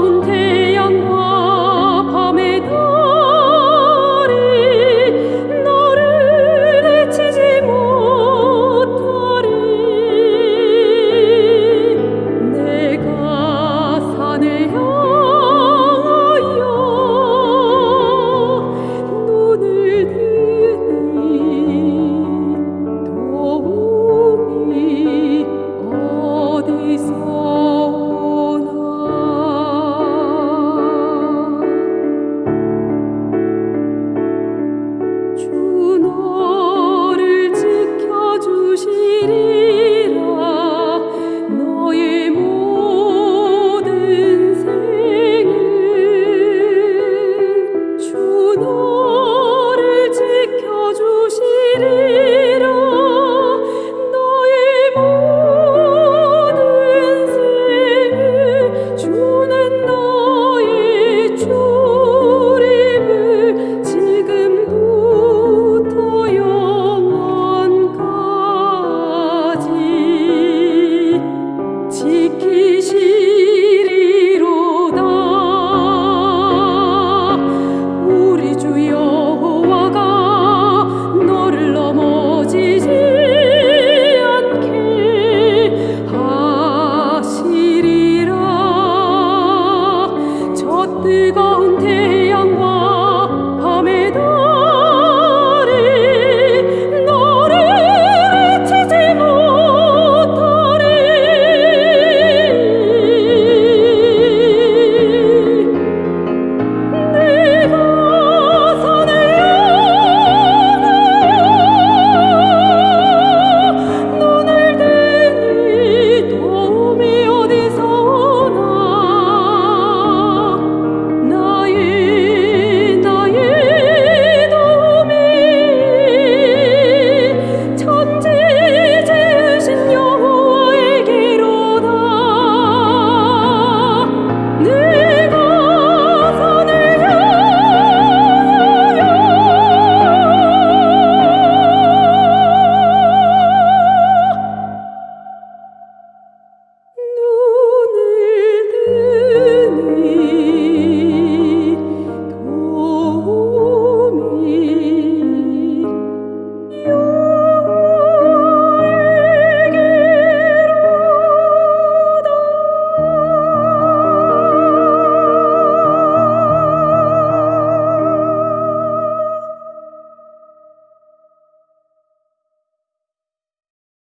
먼 태양과